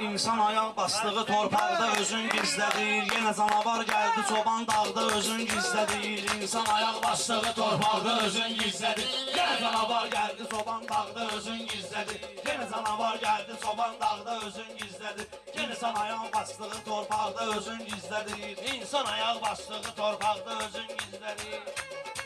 İnsan ayaq basdığı torpaqda özün gizlədir Yenə canavar gəldi çoban dağda özün gizlədir İnsan ayaq basdığı torpaqda özün gizlədir Yenə canavar gəldi çoban dağda özün gizlədir Yenə canavar gəldi çoban dağda özün gizlədir sən ayaq basdığı torpaqda özün gizlədir İnsan ayaq basdığı torpaqda özün gizlədir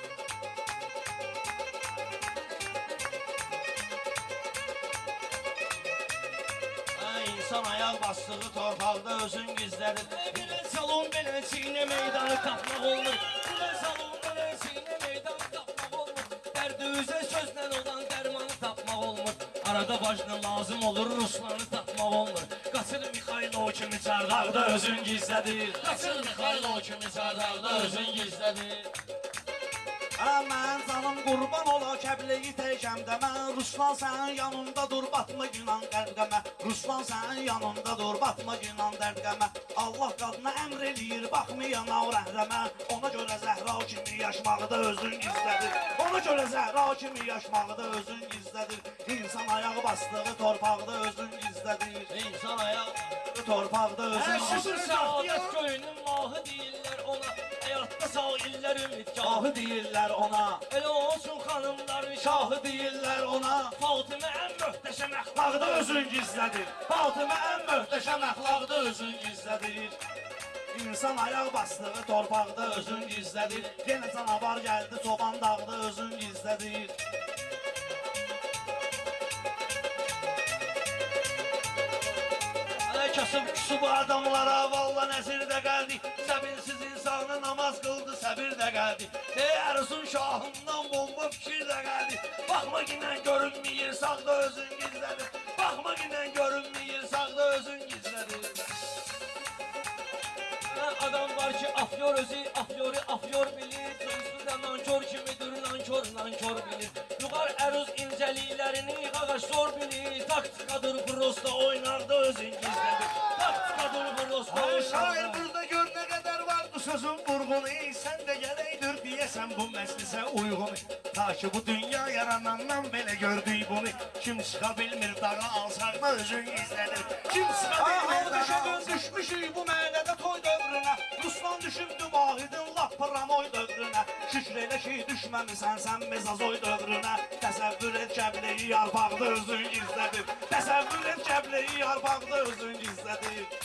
İnsan ayaq basdığı torpaqda özün gizlədir Belə salon, belə çiynə meydanı tapmaq olmur. Belə salon, belə çiynə meydanı tapmaq olmur. Dərdi üzə sözlə olan dərmanı tapmaq olmur. Arada başına lazım olur Ruslanı tapmaq olmur. Qaçır Mixailo kimi çardaqda özün gizlədir Qaçır Mixailo kimi çardaqda özün gizlədir. Hə mən canım qurban ola kəbleyi təkəmdə Mən Ruslan sənin yanında dur batma günan qərqəmə Ruslan sənin yanında dur batma günan dərdqəmə Allah qadına əmr eləyir baxmayana o rəhrəmə Ona görə Zəhra kimi yaşmaqda özün gizlədir. Ona görə Zəhra kimi yaşmaqda özün gizlədir. İnsan ayağı basdığı torpaqda özün gizlədir. İnsan ayaq Torpaqda özün Hər gizlədir. şükür saadət köyünün mahı deyirlər ona Həyatda sağ illər ümidgahı Şahı deyirlər ona. Elə olsun xanımların şahı deyirlər ona. Fatimə ən möhtəşəm əxlaq Əxlaqda özün gizlədir Fatimə ən möhtəşəm əxlaqda özün gizlədir İnsan ayaq basdığı torpaqda özün gizlədir Yenə canavar gəldi çoban dağda özün gizlədir Ay kasıb küsü bu adamlara valla nəzirdə gəldi Səbirsiz insanı de geldi. Değersin şahımdan bomba fikir de geldi. Bakma yine görünmeyir sakla özün gizledi. Bakma yine görünmeyir sakla özün gizledi. Adam var ki afyor özü, afyoru afyor bilir. Tırsı da nankör kimidir, nankör nankör bilir. Yukarı eruz incelilerini kagaş sor bilir. Taktikadır prosta oynardı özün gizledi. Taktikadır prosta oynardı. Şair burada gör ne kadar var bu sözün vurgunu Sen de geleydir diyesen bu meclise uygun. Ta ki bu dünya yaranandan bile gördüğü bunu. Kim çıka bilmir dağa alsak da özün izlenir? Kim çıka Ay bilmir dağa düşəgün alsak düşmüşük bu məhəllədə toy dövrünə Ruslan düşübdü vahidin lap pramoy dövrünə Şükür elə ki düşməmisən sən mezazoy dövrünə Təsəvvür et kəbleyi yarpaqda özün gizlədir Təsəvvür et kəbleyi yarpaqda özün gizlədir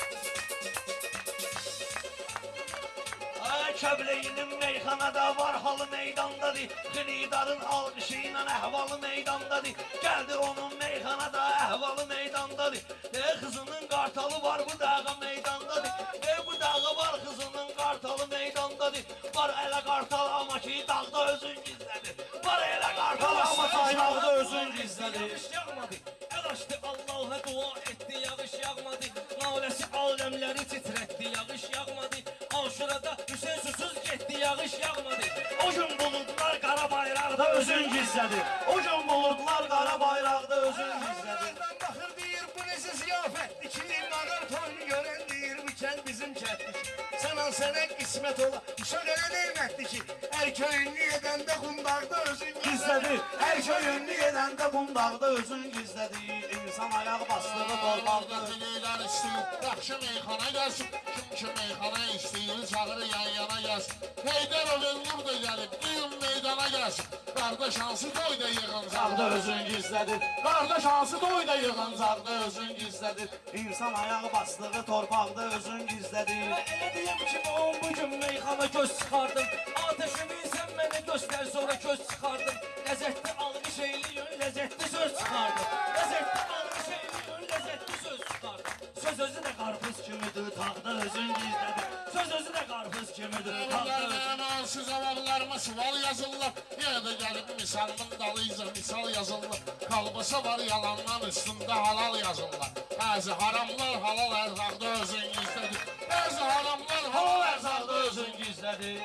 Ay kəbleyinin meyxanada var halı meydandadır. Xilidarın alqışı ilə əhvalı meydandadır. Gəldi onun meyxanada əhvalı meydandadır. E qızının qartalı var bu dağa meydandadır. E bu dağa var qızının qartalı meydandadır. Var elə qartal amma ki dağda özün gizlədir. Var elə qartal amma ki dağda özün gizlədir. Yağış yağmadı. El açtı Allah'a dua etti Yağış yağmadı. Naləsi aləmləri titrətdi Hüseyin susuz getdi Yağış yağmadı. O gün buludlar qara bayraqda özün gizlədir O gün buludlar qara bayraqda özün gizlədir Nereden bakır deyir bu nesi ziyafetli ki Mağar toyunu gören deyir bu kent bizim kentli Sana sana kısmet ola Uşak elə neymətli ki Her köyün niyedende kundakta özün gizlədir Hər köyünlü gedəndə bundaqda özün gizlədir İnsan ayaq basdığı torpaqda Qadınlar istəyir, yaxşı meyxana gəlsin. Kim ki meyxana istəyir, çağırır yan yana gəlsin. Heydər Ömür da gəlib, bu gün meydana gəlsin. Qardaş hansı toyda yığın Sağda özün gizlədir Qardaş hansı toyda yığıncaqda özün gizlədir İnsan ayaq basdığı torpaqda özün gizlədir Və elə deyim ki bu bu gün meyxana göz çıxardım Ateşimi sən mənə göstər sonra göz çıxardım Ləzzətli alqış eyliyin ləzzətli söz çıxardım Ləzzətli alqış eyliyin ləzzətli söz çıxardım Söz özü də qarpız kimidir tağda özün gizlədir Söz özü də qarpız kimidir tağda özün Bunlardan alsız cavablarıma sual yazırlar. Yenə də gəlib misalımın dalıyca misal yazırlar. Kalbasa var yalandan üstündə halal yazırlar. Bəzi haramlar halal ərzaqda özün gizlədir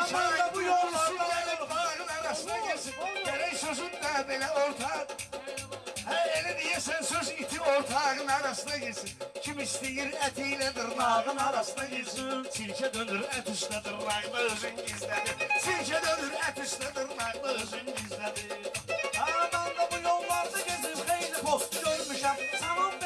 Aman da bu gelip dağın arasına girsin. Gerek sözün de böyle ortak Her eli diyesen söz iti ortağın arasına girsin. Kim isteyir etiyle dırnağın arasına girsin. Silke dönür et üstüne dırnağında özün gizledir Silke dönür et üstüne dırnağında özün gizledir Aman da bu yollarda gezib xeyli post görmüşəm Saman beyin sağlığına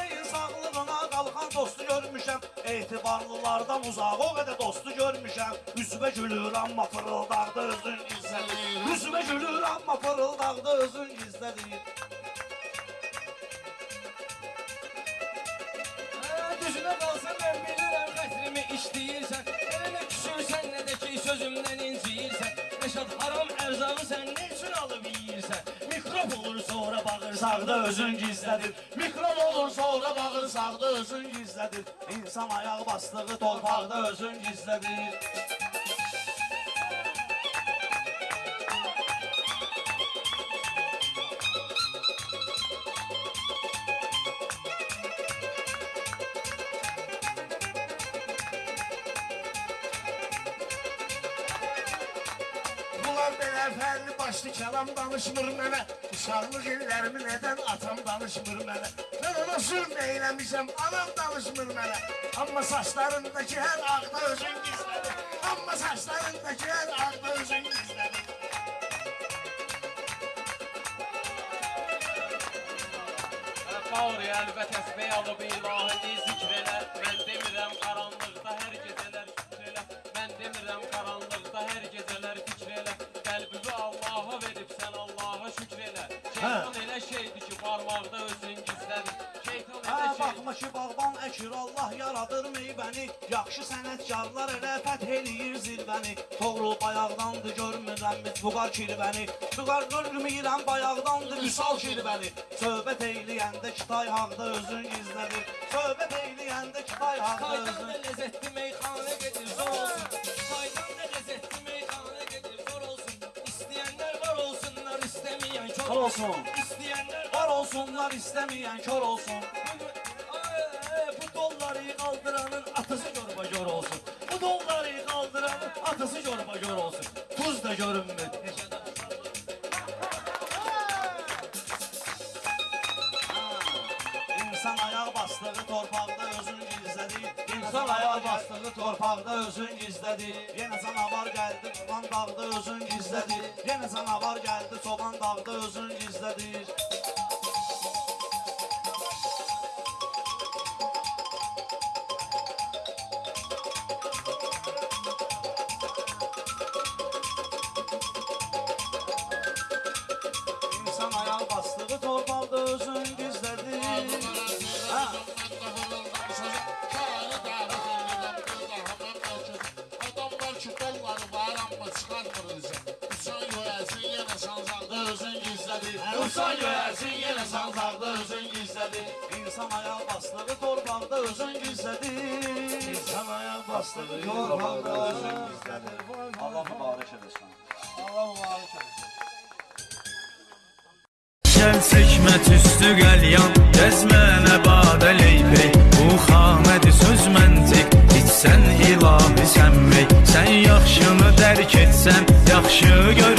dostu görmüşəm Etibarlılardan uzaq o qədər dostu görmüşəm Üzümə gülür amma fırıldaqda özün gizlədir Üzümə gülür amma fırıldaqda özün gizlədir Düzünə qalsa mən bilirəm xətrimi işləyirsən Elə nə küsürsən, nə də ki sözümdən inciyirsən Rəşad haram ərzağı sən ne üçün alıb yeyirsən Mikrob olur sonra bağırsan Sağda özün gizlədir Mikrob olur sonra bağırsaqda özün gizlədir İnsan ayaq basdığı torpaqda özün gizlədir ben efendi başlı kelam danışmır mene. Uşaklık illerimi neden atam danışmır mene? Ben ona zulm eylemişim anam danışmır mene. Ama saçlarındaki her akla özün gizledi Ama saçlarındaki her akla özün gizledi Qavr, əlbət əsbəy alıb ilahini zikr elə Mən demirəm qaranlıqda hər Qəlbimi Allaha verib sən Allaha şükür elə. Şeytan elə şeydir ki barmaqda özün gizlədir Şeytan Hə elə şeydir. baxma ki bağban əkir Allah yaradır meyvəni Yaxşı sənətkarlar elə fəth eləyir zirvəni. Toğrul bayaqdandır görmürəm biz buqar kirvəni. Buqar görmürəm bayaqdandır vüsal kirvəni. Söhbət eyləyəndə kitay haqda özün gizlədir Söhbət eyləyəndə kitay haqda özün da lezzetli meyxana gedir zor. Olsun Kaydan da lezzetli istemeyen kör olsun. İsteyenler var olsunlar istəməyən kör olsun. Ay, Bu dolları kaldıranın atısı yorba gör olsun. Bu dolları kaldıranın atısı yorba gör olsun. Tuz da görünmür İnsan ayaq basdığı torpaqda özün gizlədir İnsan ayaq basdığı torpaqda özün gizlədir Yenə canavar gəldi çoban dağda özün gizlədir Yenə canavar gəldi çoban dağda özün gizlədir Dursa görərsin yenə sancaqda özün gizlədi İnsan ayaq bastığı torbaqda özün gizlədi İnsan ayaq bastığı torbaqda özün gizlədi Allah mübarək edəsən Allah mübarək edəsən Gəl çəkmət üstü qəlyan Dəz mənə badə leypey Bu xamədi söz məntiq İçsən ilahi sənmey Sən yaxşını dərk etsən Yaxşı gör